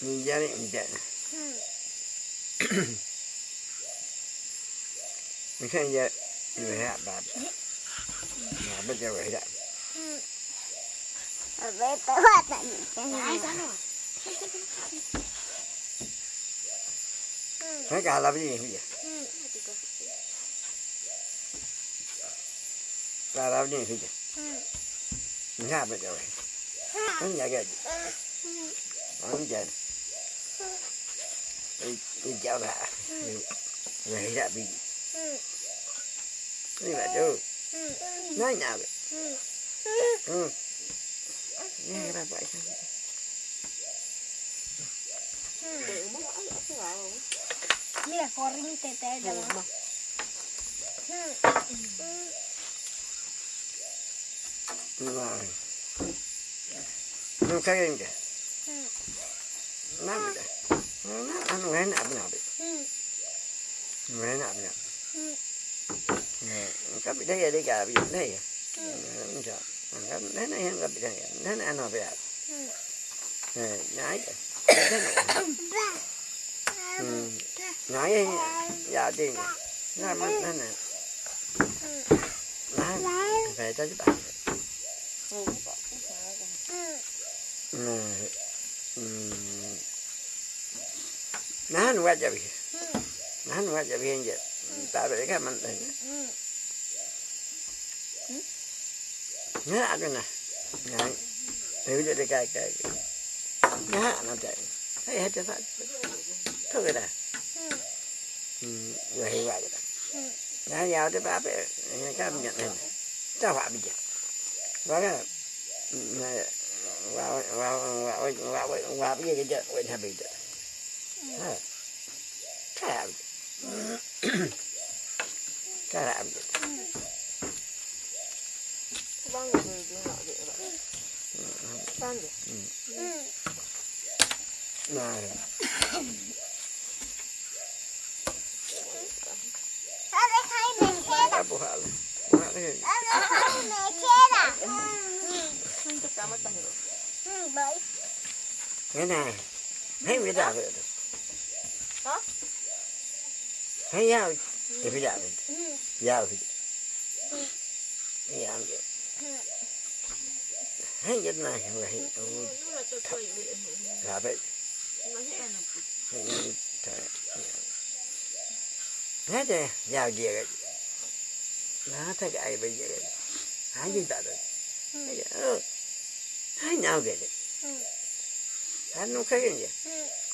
nhìn ra đi mình xem giờ người hạ bà bà bây giờ vậy đó Về tới hoạt tận cái này. thấy cả là cái gì giờ cả là cái gì giờ mình hạ bây giờ vậy nó nhảy cái gì nó chạy đi đi chào bà. Vậy đó bị đi bà chú nói nào vậy? Ừ. Nghe bà vậy sao? Mira, corren tete de la rồi. Nó cái gì kìa nó bị đấy nó ăn nghe nạp nào bị nghe nạp nào cái bị đây đây cả bị đây không sợ cái đấy này cái bị đây đấy này ăn nó bị à nhái thế này nhái dạ tiền nó mất nó này nó phải cho chứ bạn nó nó qua chả bị nó nó qua chả bị hiện giờ ta bị cái mình đây nhớ ăn rồi nè nhái nếu như cái cái nhá nó chạy thấy hết cho phải thôi cái này rồi hiểu vậy đó nhá vào cái này Vâng, đi. Vâng này Nó sẽ thấy? Không Cái này. Thấy người ta vậy. Hả? Thấy nhau. Thì phải giả vậy. Ừ. Giao thì. Cái dạng vậy. Thấy cái này Nhưng mà tôi là vậy. là Hết rồi, giao gì vậy? Nó thấy cái ai bây giờ vậy? Hãy gì ta rồi? Hãy nhau đấy. Hãy nó cái gì?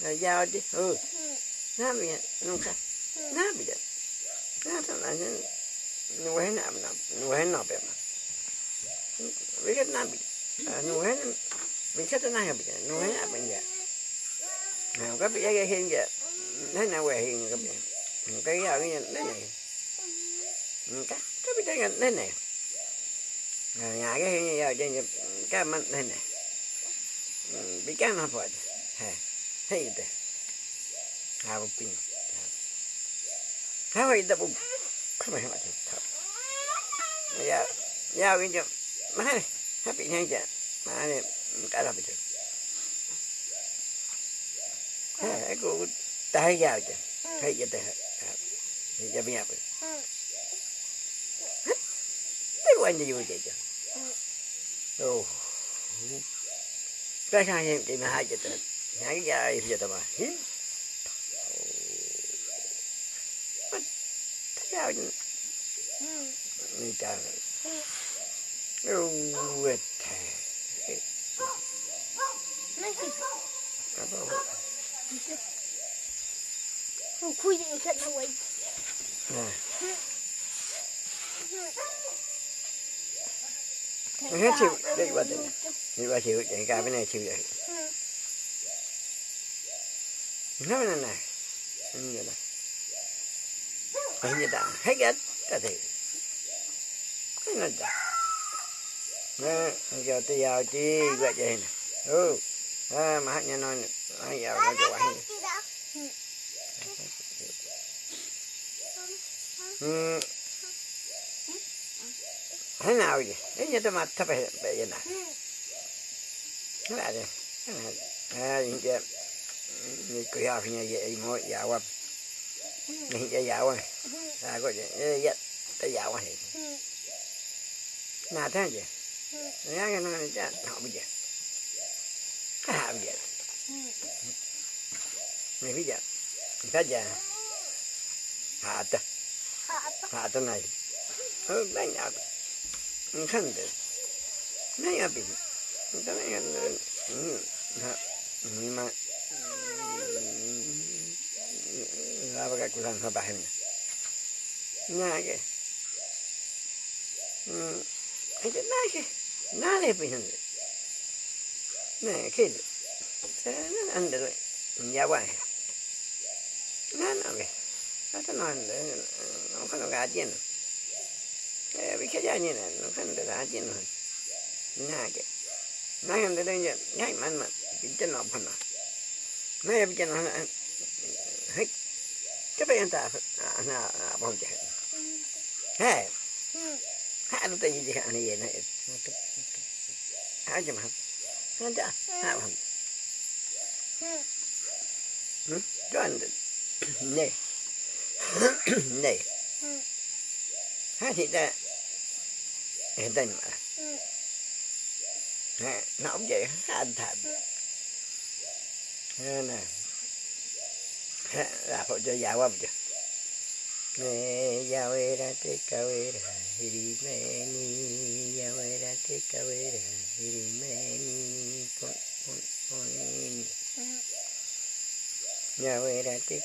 Rồi giao đi. Ừ. Nó bị nó khai. Nó bị đấy. Nó thằng này nó quay nằm nằm, nó quay nằm bẹp mà. Vì cái nằm bị. Nó quay vì cái thứ này bị nó quay nằm bây giờ. Nào có bị cái hiện giờ. Thế nào quay hiện cái bị. Cái giao cái này này. Cái cái bị cái này này. Nhà cái hiện giờ trên cái mình này này. Bị cái nó phải. Ha. Thấy thế. Ha bộ pin. Ha vậy đó bộ. Không phải mà thật. Dạ. Dạ cái chỗ. Mà này. Ha bị hay chả. Mà này cái là bị được. Ha cô tay vào chả. Thấy vậy thế. Thì cho bây giờ. Cái quan gì vậy chứ? Ồ. Cái sao em chị mà hai chữ tên. Nhảy ra ai giờ tao mà. Hí. Sao chứ? Người ta Ồ, quệt thề. Nó chỉ Apa vậy? không khui gì thật là quay Nè. Nó chịu. Đây qua đây. Đi qua chịu. Chạy ca bên này chịu vậy. Nó bên này này. Như vậy này. Cái gì ta? Hết hết. Cái gì? Cái này ta. Nè. Giờ tôi vào chi. Gọi vậy nè. Ừ. À, mà hát nhà nói nè. Hát vào nó cho anh. Ừ. Thế nào vậy? Thế như tôi mặt thấp vậy vậy nè. Thế là gì? à những cái như cười học như vậy mỗi dạo qua dạo qua à có gì? Rất tới dạo thì, nào thế gì? Nhá cái nó chả họ bây giờ cái hạ bây giờ này bây giờ cái giờ hạ ta hạ ta này. Ơ đánh nhau khăn được. Đánh nhau bị đánh nhau ma lava kulan sa bahay niya. Nga ke. Hmm. Ito na ke. Nale pa yun. Na ke. Sa na anda do. Yawa. Na na ke. Ata no anda. No kano ga jin. Eh, vi ke ja ni na. No kano ga jin. Na ke. Na anda do ya. Yai man man. Pinchen no pa na. Na À, à, vậy? Này ha chấm hả ha cha ha hả hm cho anh này. Này. Ha thì ta. Hiện tại mà. Ha nó cũng vậy? Ha anh thật ha nè là phụ cho già quá chưa mẹ già quê ra tê cà quê ra hiri mẹ ni già quê ra tê cà quê ra hiri mẹ ni con con con ni già quê ra tê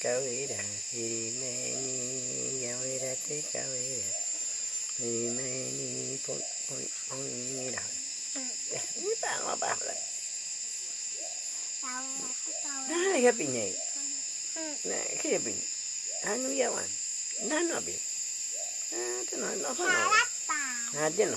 cà quê ra hiri mẹ ni già quê ra tê cà quê ra hiri mẹ ni con con con không phải thật giàu chị chị ừ nói nhỏ ano kay nandiyaw di oh sabi ha ano kay nabi dia ano agak aja nunggu aja nako ini apa apa no Yahweh ra te kawé ra hiri me ni Yahweh ra te kawé ra hiri me ni pon pon pon ni ra ini pa apa apa lah Nah, ya pinyai. Nah, kaya pinyai. Ano yawan? Nano bi? Ah, ito na, no ko no. Ah, din no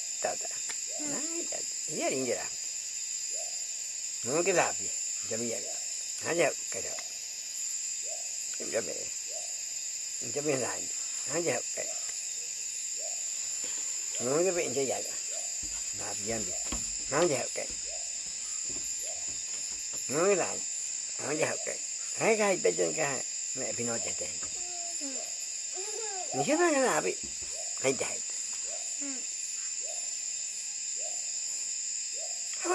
Ha ha ha. Ya. Ya de. mới giao tiền mày xin bà giờ giao tiền bà được tới giờ để hạ bà giao cho mình để hạ bà tiền bà được thế rồi thì gờ ý mình cái cái là em hay nói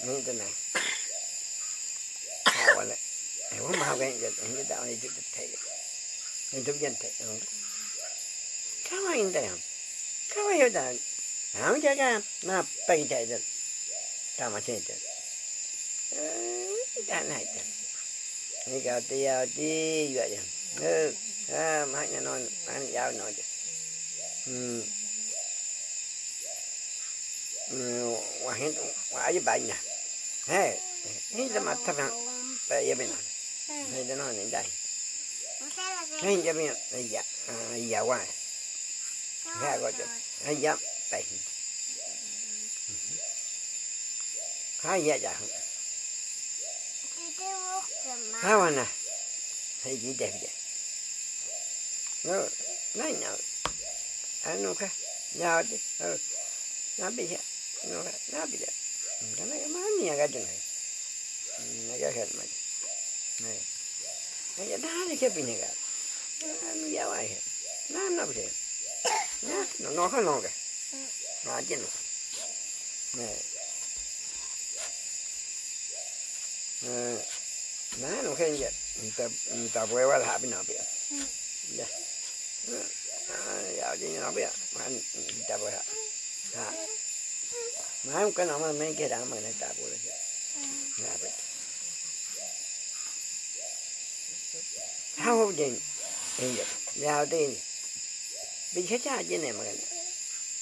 ka mẹ pino che te ni ke ba ga dapi hai dai How in Japanese? How the cái là thì đây cái tình cái không gì mà mà lấy giàu cha nè cái hả ra cái gì đây cha mấy trong quay giàu cha không ai nhận tao à quan này cái Ừ, hiểu cho mình mà lấy nói anh không nói như thế này hào lại hào không はいはいじゃまた分やべなはいじゃのねだいはいじゃよはいやはいやわはいごちゃはいやだいはいやじゃはいわなはいじいてうんないなあのかなおでうんなべじゃなべじゃ da ma ta ba ya bin he da no ni dai he ya bin ya ya wa ha go cho he ya bai ha ya ja ha wa na he ji de de no nai na anu ka ya de na bi ya no na bi ya kana ya ma ni ga de na ga ka ma ne ya da ne ke bi ne ga anu ya wa he na na bi ya no no ka no ga na ji no ne eh na no ke ya ta ta bue wa la bi na bi ya ya đi nó biết mà anh ta bữa ha mà không có nào mà mấy cái đó mà nó ta bữa rồi là biết không gì bây giờ giao đi bị chết cha gì này mà cái này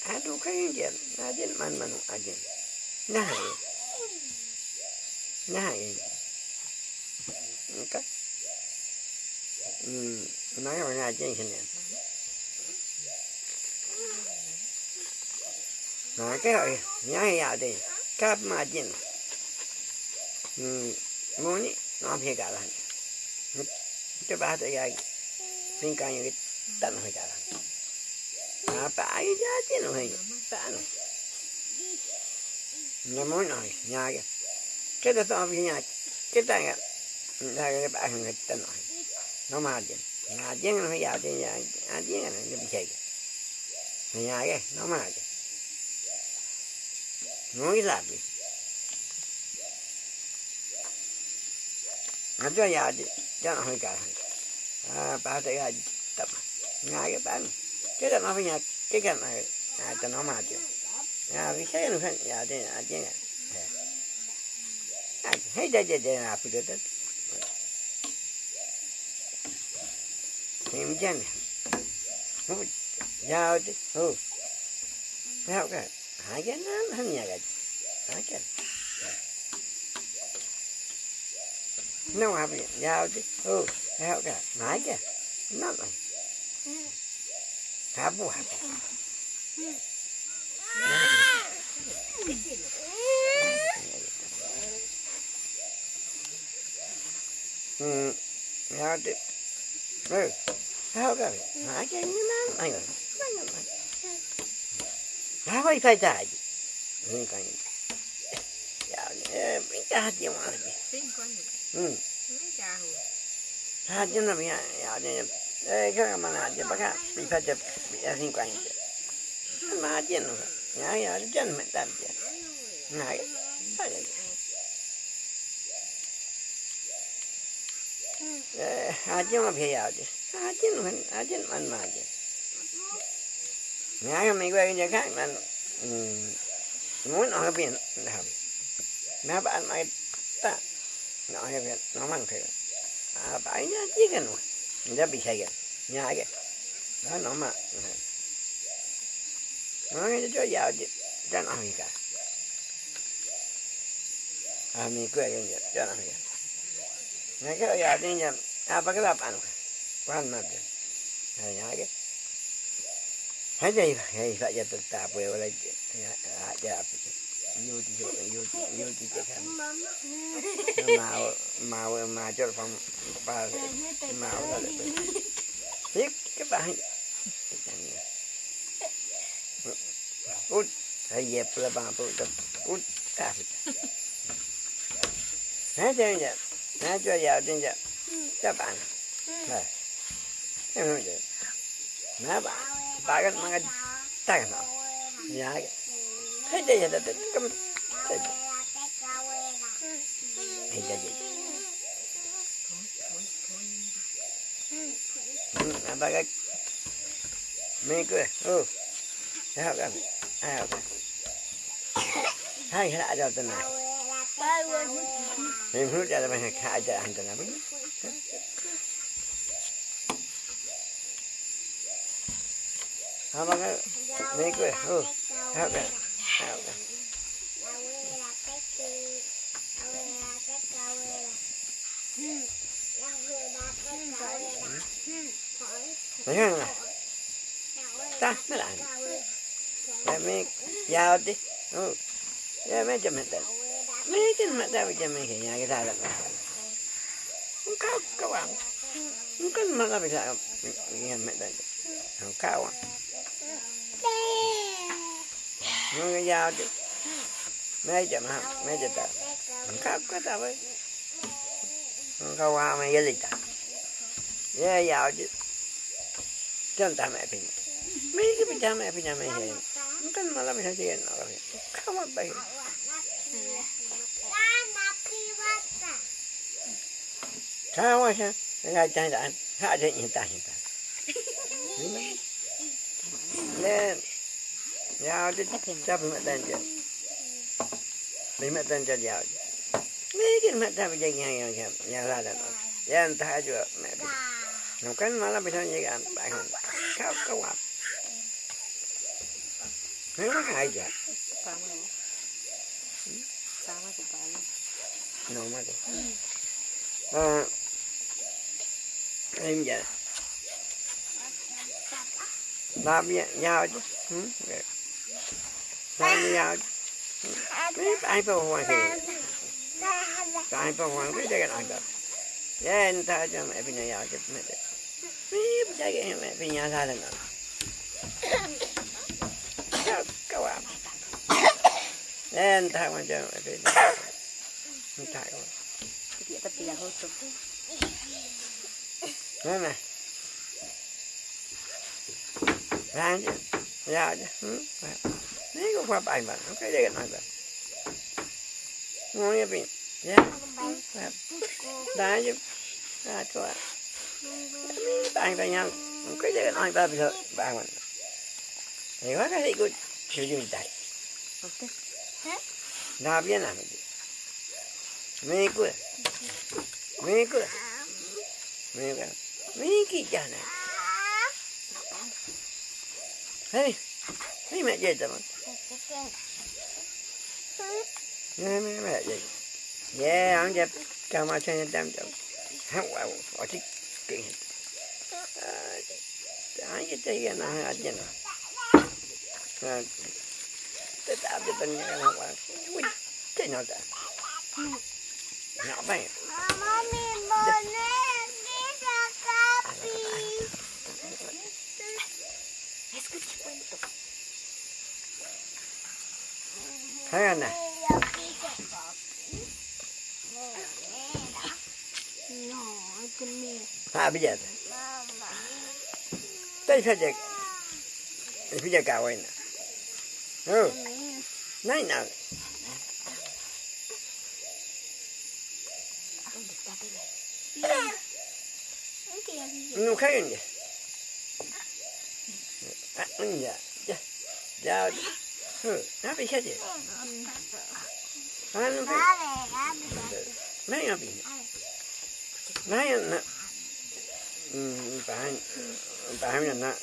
à đâu có gì à gì mà mà cái hồi nhà đi cáp mà chín ừ, muốn nó phải cả là cái ba tới cái xin cái những cái tận phải cả à phải giá chín rồi hay tận nhà muốn nói nhà cái cái đó tao phải nhà cái tay cái đây cái ba người tận nói. Nó mà chứ, nhà chứ nó phải vào chứ, nhà chứ nó bị chạy nhà cái nó mà muy rápido. anh cho nhà cho nó hơi cả à ba tay ra tập. Ngay cái bán. Cái đó nó phải nhà, cái cái này à cho nó mà chứ à vì thế nó phải nhà đây à, à chứ à hết đây đây đây là phải được hiểm chân giao chứ ừ theo cái hai cái nó hắn nhà cái hai cái nó mà bị giao chứ ừ theo cái hai cái nó này hả bu hả ừ giao chứ ừ theo cái hai cái nó này rồi Há vai phải chạy. Không cần. Dạ, mình cha gì mà. Xin con được. Ừ. Mấy cha hồ. Ha chứ nó bị dạ thì ê cái mà là chứ bác bị phải chụp bị ăn xin quan chứ. Mà chứ nó. Nhá ya chân mình tạm chứ. Này. Phải vậy. Ê, ha chứ mà phải dạ chứ. Ha chứ nó ha mình quay cái khác, mà ừ, muốn nói biển làm mẹ bạn mày ta, nói biển, nó mang thử. À bãi nhá chứ cái nó nó bị say cái nhà cái đó, nó mà ừ. nói cho giàu chứ, cho nó gì cả. À mình quay cái gì cho nó gì nghe cái giàu thì nhà à bắt cái là bạn quan mà được nhà cái hay đây hay phải giờ tự ta bơi lại à giờ yêu thì yêu yêu yêu thì cái thằng mà mà mà cho phòng ba mà ra lại biết cái bạn út hay dẹp là bà bự cái út ta hả chơi nhỉ hả cho vào cái nhỉ các bạn này em nói vậy nè bà bà cái mga tay nó nhà cái thấy đây là cái cái thấy thấy đây gì ừ bà cái mình cười ừ thấy không cái ai không hai cái lại rồi cái này mình hút là mình khai cho anh tên này Apa kan? Ni ke? Oh. Apa? Apa? thấy không nào ta nó lại ya me ya đi ừ ya me cho mẹ ta me cho mẹ ta bây giờ me cái nhà cái ta là không cao cao à không có mà là bây giờ nghe mẹ ta không cao à nó cái dao đi me cho mà me cho ta không cao có ta với không cao à me cái gì ta ya dao chứ chân ta mẹ bình mấy cái bây giờ mẹ bây giờ mẹ hiểu không cần mà làm sao chuyện nào rồi không mà bây sao mà sao ngay trái đạn hạ trên hiện tại hiện tại lên giao đi cho bị mất tên chưa bị mất tên cho giao mấy cái mất tên bây giờ nghe nghe nghe nghe ra được rồi giờ ta chưa mẹ bị không cần mà làm sao như vậy? Bạn không cao cao áp mấy cái hay chưa Pá mà nó. Pá mà của pá nó. No más. À, em giờ làm giao chứ. Ừ? làm gì giao chứ. Mấy ai phải hoàn thì ai phải hoàn cái cái này cơ ya ta cho mẹ giờ giao chứ mẹ mấy cái mẹ bây giờ ra lần nào. Cao cao à anh ta mà cho mẹ không địa tập tiền hơi tục. Nói nè Ra chứ Ra chứ ừ. Nếu có qua bài mà Nó cái đây nói vậy Ngon như vậy Dạ. Đã chứ Đã cho Bạn ta nhau Cái đây nói ta bây giờ Bạn mình Thì có cái gì cũng Sử dụng tay Ok. Đã biết làm gì Mấy cuối Mấy cuối Mấy cuối Mấy cái chả này Hey Hey mẹ dậy tao Nè mẹ mẹ dậy Yeah, ông dẹp Chào mà cho nên tâm trọng Hắn quả Ở chiếc Kinh hết Ai cái tay cái nào ở trên nào Tôi tạo cho tình cái nào quả Ui Cái nào ta Nhỏ Thấy anh nè À bây giờ. Đây phải chạy Bây giờ cào anh nè. Ừ. Này nào. Nó khác gì vậy? À, anh vậy. Dạ. Dạ ừ nó bị khác gì? À nó phải mấy nó bị mấy nó ừ tại tại mình nó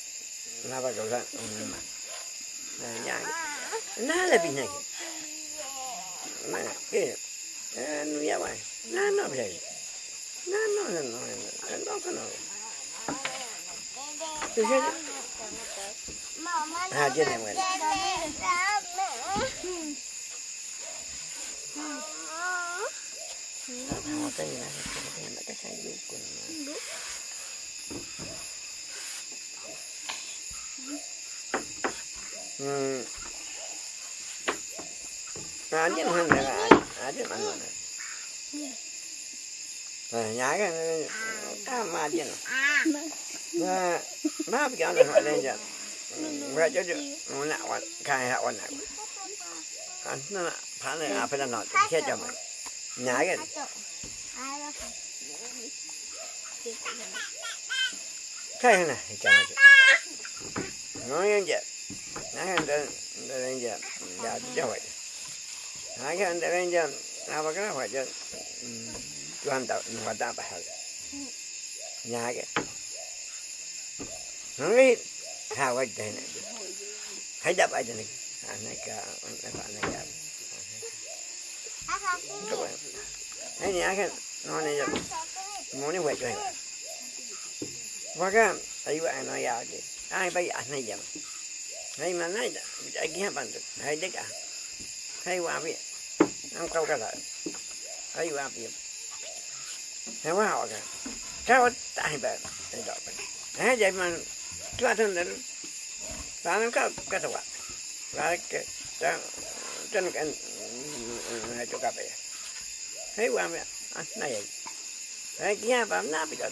nó bắt đầu ra. Ừ mà này dạ nó là bị này mà cái nó nó nó bị nó nó nó nó nó nó nó à là ờ, ờ, cái rồi. Cái sai dụng của nó. Ừ. À chứ không là à chứ mà nó rồi nhái cái cái mà chứ nó nó bị cái này lên chứ vậy chứ nó nạo là nó chết cho mày nhái cái khai này cho mày nói như vậy nói anh đây đây lên giờ giờ cho vậy nói cái anh đây lên giờ nào mà cái nào phải cho toàn tạo và ta phải học nhà cái nó cái hào cái này này hay đập ai này anh này cả anh này cả này cả Đúng rồi. Đấy nhá cái nó này là muốn đi quay cho anh. Và cái ai vậy nó ya chứ. Ai bây giờ này vậy. Này mà này ai kia bạn được. Hay đấy cả. Hay qua biết. Nó câu cái lại. Hay qua biết. Hay qua họ cái. Cái tại bạn. Cái đó. Hay vậy mà chúng ta thân đến. Và nó có cái gì và cái trên cái chỗ cà phê thấy qua mẹ à, này. Thấy kia và nó bị đợt.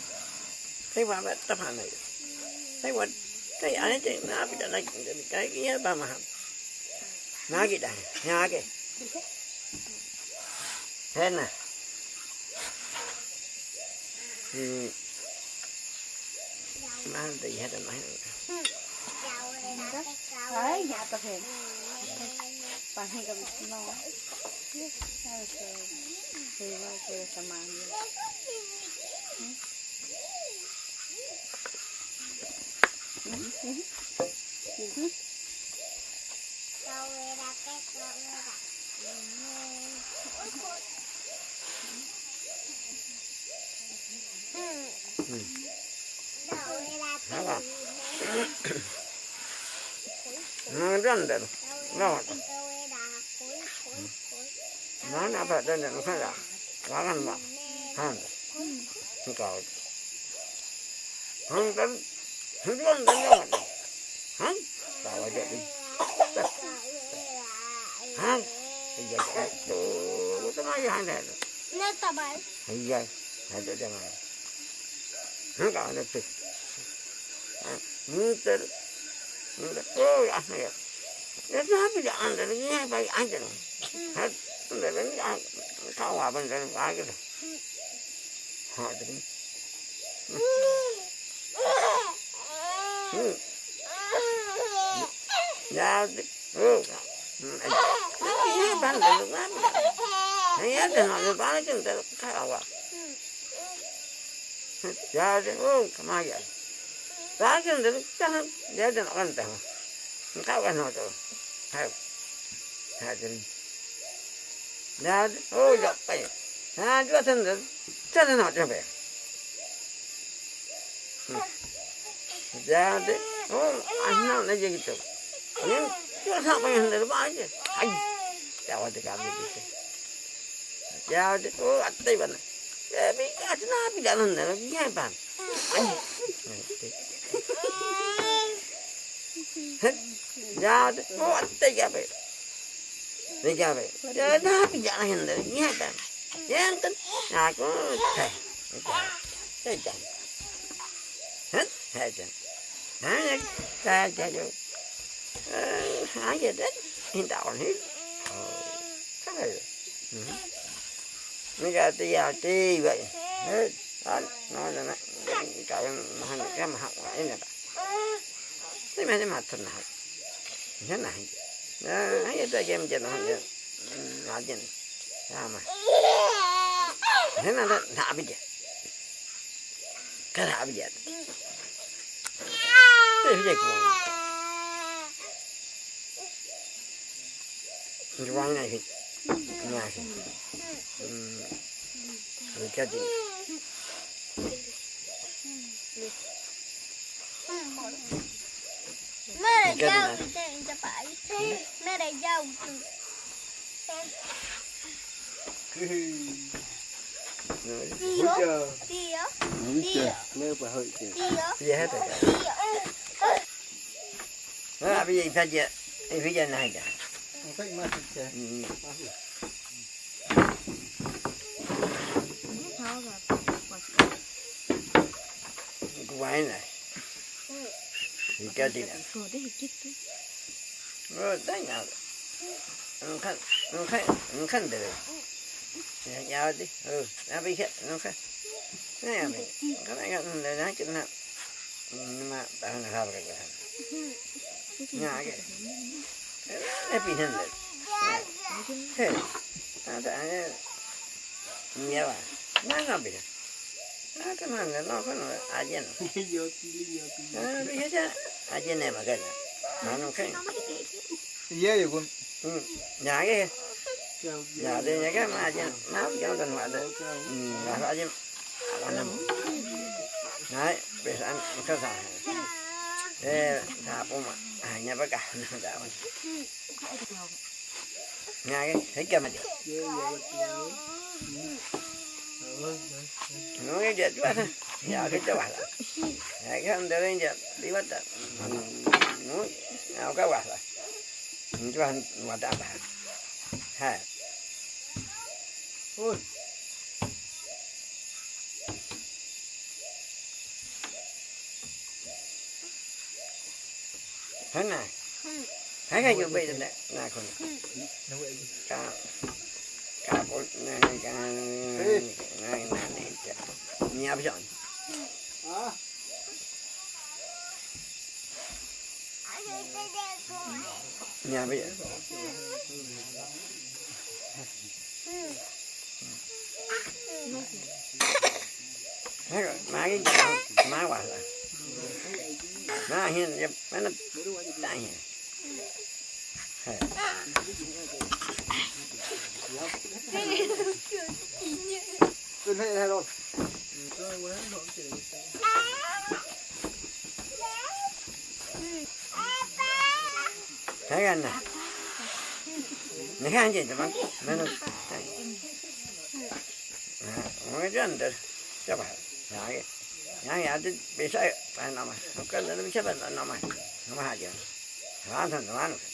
Thấy qua mẹ tập hành này. Thấy qua thấy anh ấy nó bị đợt này cái kia ba mà nó cái đây nhà cái thế nè. Ừ mang thì hết rồi nói Đấy, nhà tập thể. Bằng hay cầm nó. Thì vào cái sao mà như. nó rất là nó nó nó phải đơn giản phải là nó làm mà hàng không có không đến không đến đến nó không bảo vậy đi không bây giờ cái đồ cái máy hàng này Nó tập ấy. bây giờ hay để cho mày không có nó tự nhưng tự ôi anh này nó bây giờ ăn được nghe bài ăn được hết để đến ăn thao hòa bên đây ai なんかあのって、向いてる。向いてる。おい、あのや。で、ダメであんたに言えばいい、あんたの。はい。で、ね、あ、顔はあぶんでる、あげる。はい、でね。うん。うん。やで、うん。何やってんのバレてんだよ、顔は。Jaarin kamaya. Laakin dili tahan jaarin akan tahan. Engkau kan hoto. Hai. Jaarin. Jaarin. Oh japai. Nah juga sendal. Jaarin hoto be. Jaarin. Oh ahna na jadi tu. Ini juga sampai yang dari aja. Hai. Jawab dekat begitu. Jawab. Oh atai benar. Bebeği kadın abi alınır. Gel ben. Jadi, mau tiga be, tiga be. Jadi apa jalan hendak? Iya kan? Iya kan? Aku teh, teh jam, hah? Teh jam, hanya teh jam. Hanya deh, hendak orang ini. Kau nó ra tới già chi vậy. Đó, nói là nó trời mà hành ra mà học lại nè. Bà thế mà thế mà thật nào thế này đó ấy cho game chơi nó là gì sao mà? Thế nào đó thả bây giờ. Cái thả bây giờ. Thế bây giờ cũng quăng này 이제 왕나 그 nhà thì người cho chị Mẹ Cái này gì dâu, tiền cho phải. Mẹ này dâu. Rồi, Đi đó. chờ Đi đó. Húi chờ Lêu bà hơi kìa Đi đó. bây giờ hết rồi Đi đó. à, bây giờ phải giờ phải giờ này cả Cách mà thịt chè ừ. cái quái này thì cái gì này Rồi đấy chết tôi. rồi đấy nào nó khăn nó khăn nó khăn được nhà nhà đi ừ nó bị hết nó khăn này à mình cái này cái này nó chừng nào nhưng mà tao nó sao cái này. nhà cái cái bị hình được thế à tại nhiều à nó nó bị à cái này nó có nó à gì nó Vô tí lý vô tí à bị hết á à gì này mà cái này nó nó khăn Dễ vậy con ừ nhà cái giờ đi nhà cái mà chứ máu cho tình hoạt đấy ừ là phải chứ là nằm đấy bây giờ ăn cái gì thế thà bố mà à nhà bác cả nó đã nhà cái thấy kia mà đi nó cái chuyện quá thôi giờ cái cho bà là cái không được cái chuyện đi bắt được nó nào cái bà là cho anh mà đã bà ha Ôi. thế này. Thấy cái gì bây giờ này này con Nó vậy nhà bây giờ À. nhà bây giờ má cái gì má quả là má hiện giờ má nó đại hiện lên đây đây rồi. thấy cái này này anh gì cho bác nó nó mấy cái anh được cho bà nhà cái nhà nhà thì bị sai phải nằm không cần nó bị sai phải nằm mà nằm nó nó bị nó không làm mà không à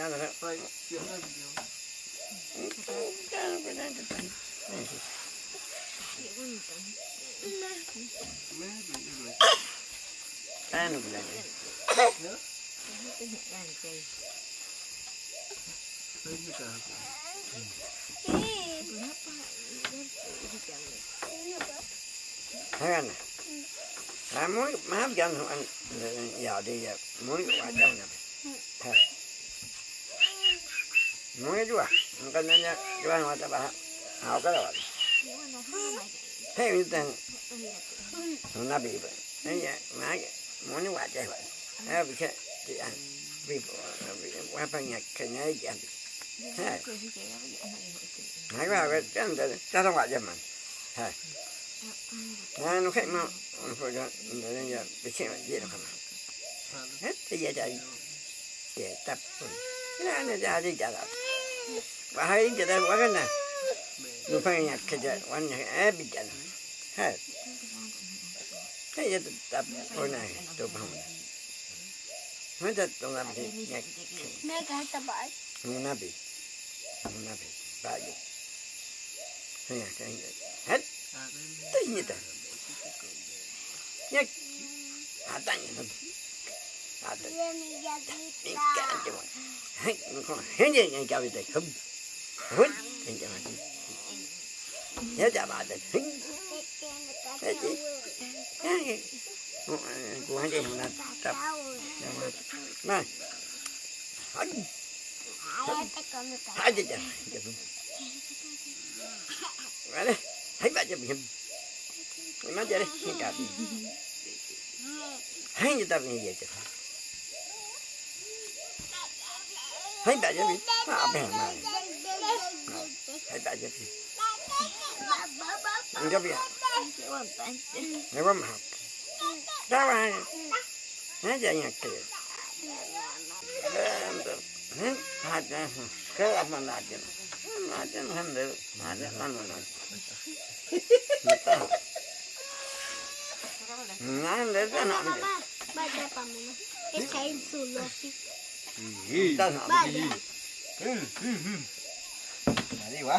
à Phải chuyện là cái nó phải đang cái mẹ bị rồi. giờ nó phải Thấy như cả. thấy anh là muốn má cho nó ăn giờ đi giờ muốn quả trong này thôi muốn cái chú à không cần nên chú ăn mà ta bà hào cái rồi thế như thế nó bị vậy thế giờ má muốn cái quả chơi vậy thế bị chết thì ăn bị bị qua phần nhạc cái này gì ăn thế Hãy vào cái chân để cho nó quả cho mình. Hả? Nó nó khách mà nó phải cho để nó giờ bị chuyện gì đâu mà. Hết thì giờ chạy để tập. Cái này nó ra đi trả lại. Và hai đến đây quá cái này. Nó phải nhặt cái giờ quan nhặt é bị chạy. Hết. Thế giờ tập hồi này tôi không. Mới thật tôi làm gì nhặt nó bị nó bị bại dụng. Thế là cái hết tất nhiên ta nhắc à nhớ chào bà thì hết hết gì cái của hai chị là tập. Này hết hai chị chào Vậy đi, thấy bà cho mình Mày nói chơi đi, nghe cả đi. Thấy như ta nghe vậy chứ Thấy bà cho mình À bèn mà Thấy bà cho mình anh cho mình Nếu mà học Đó là Nói chơi nhạc kìa Hãy subscribe cho ada mana mana. Nah, ada kan ada. Baca apa mana? Kita sih. ta học đi đi quá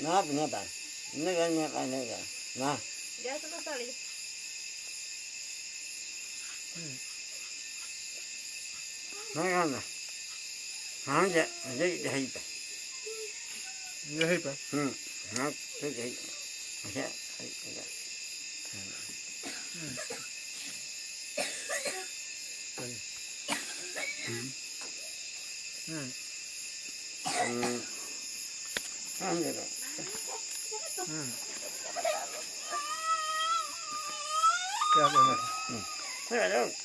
đi vào Apa? bài nó nổ luôn ta học đi. Đây giờ ông nói là bảo điện là bảo điện này thì bảo nhau nhà cái tập nó cái này ta học gì ta cái gì này à bữa nó ra vậy này à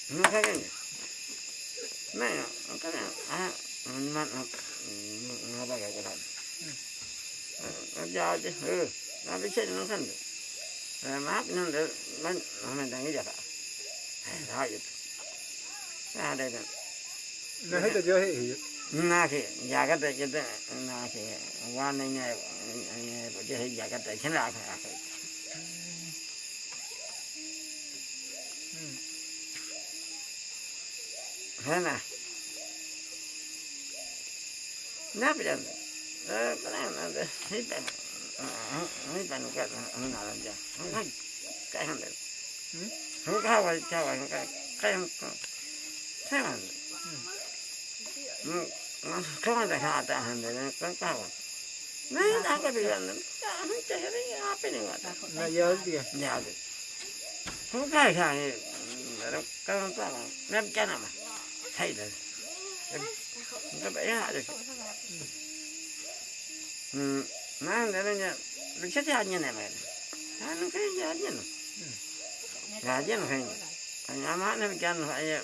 bữa quay này bây giờ rồi đi nó bị nó bạn nó cái nhà bạn này cái nó giá nó tao đi nó cái này nó vậy vậy để hay vậy như hết rồi ừ nó cái gì sẽ ừ ừ không được rồi ừ cái này thế là đâu nó nào ừ ừ nó cái gì này nó cái này à nó nó nó bao giờ cái này nó ra chứ ừ nó bị chết nó thân được rồi mát nó được nó nó mình đang cái gì. Vậy đó vậy ra đây rồi nó hết rồi thì khi quan này này bây giờ nhà cái đấy thế nào phải thế nào nắp bây giờ ờ cái này là hết bệnh hết bệnh cái nó nào làm gì không cái không được không có cái cái thế mà không ada kata hande kan kawan nah tak ada bilang tak ada cari apa ni kata nó giờ gì ya ada không phải khai nó kan kawan nam chana mà thấy được nó bị hạ được ừ nó nó nó chết như này mà nó gì như này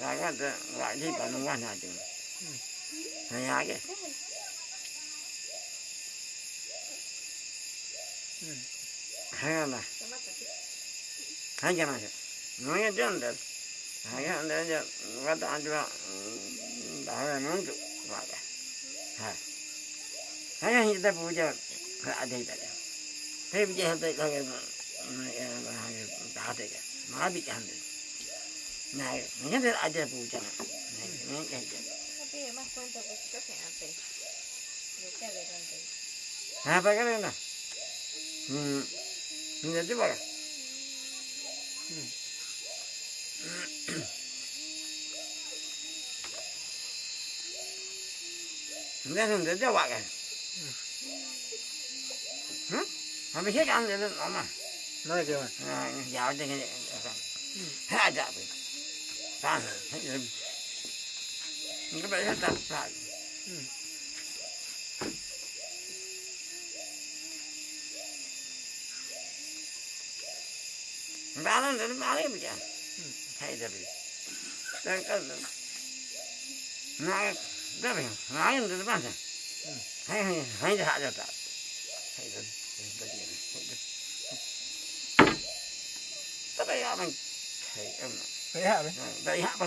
gà chứ nó phải nhà má nó chân phải gà cái gà gì bà nó quan trọng hay à cái hay là hay cái này nói cái chuyện đó hay cái đó giờ cái đó cho đã là nó chụp vào đây hay hay cái gì ta phụ cho cái đây đây thế bây giờ tôi cái cái đã đây cái mà bị cái này này cái ada này này cái tapi emang cuenta pues que se hace yo te adelante apa cái này hmm ini coba kan Ini sudah coba kan? Hmm? Habis itu kan dia mama. nói kêu mà. Nah, jauh dengan ada apa? Tan, ini banyak tak tak. Balan dari mana dia? Hai dari. Dan kan, nah, dari, nah yang dari mana? Hai, hai, hai dah ada tak? Hai dari, dari, dari. Tapi apa? Hai, em. thấy hạ đấy Dari apa? Dari apa?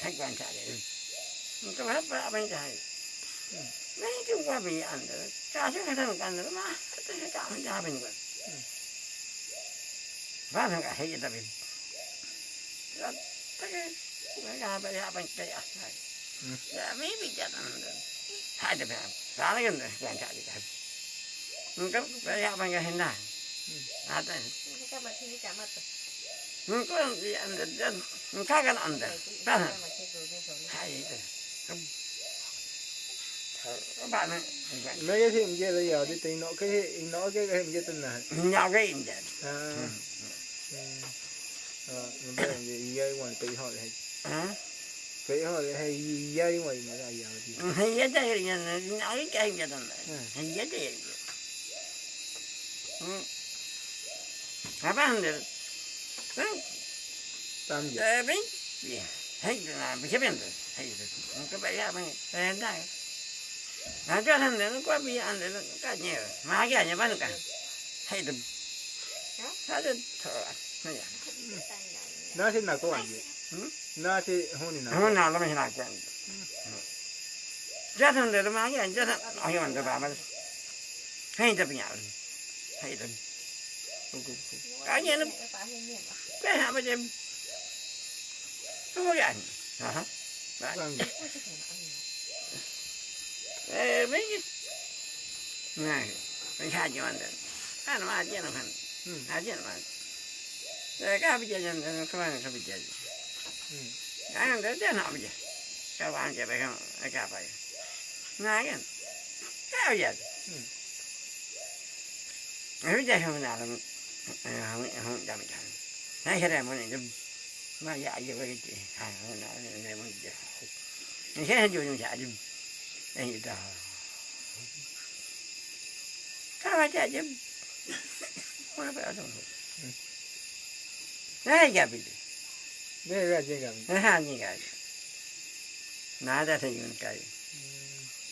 Hai quan trọng đấy. Cái hết ba bên trái. Này cái qua bị ăn được. Cha chứ cái thằng ăn được mà. Cái cái cả mình ra bên rồi. Ba thằng cả hay gì vậy? Cái cái cái ra bên ra bên cái à. Ya mấy bị chết ăn được. Hai đứa bạn. Đó nunca ya manga hena ada nunca di anda dan nunca kan anda dah hai các bạn ấy mấy cái hiện kia là giờ đi tính cái hiện nó cái hiện kia tên là nhau cái hiện kia à rồi mình bây giờ dây ngoài tùy họ thì tùy họ thì hay dây ngoài mà là giờ thì hay dây thì nói cái hiện kia tên là hay dây 사람들 응? 담겨. 에빈? 예. 헤이드나 비셔변도 헤이드. 뭔가 빨리 하면 된다. 나도 안 되는 거야, 미안 되는 거 아니에요. 막이 아니야, 맞으니까. 헤이드. 사도 더. 뭐야. 나시 나고 안지. 응? 나시 혼이 나. 혼이 나, 너무 나고 안지. 자산대로 막이 안 자산. 아니, 완전 봐봐. 헤이드 그냥. Hayran. Kanya na. Kaya nó niya. Ano yan? Ha? Bakit? Eh, may Này, mình khai cho anh đấy. Anh mà ăn nó ăn. Ăn nó ăn. cái cái bây giờ nhân nó các bạn các bây giờ. Cái ăn đấy nó bây giờ. cái bạn cái bây giờ, cái bây giờ. Này anh. Cái bây giờ rúdda húnálam, húndamtam. Násere mondom, ma jágyó, hogy hát húnálam, nem mondja. És én gyújtom jágyom, ennyit a hal. Kávat jágyom, hol beadom, hogy. Ne egyább idő. Ne, hát nyigás. Na, de tegyünk eljön.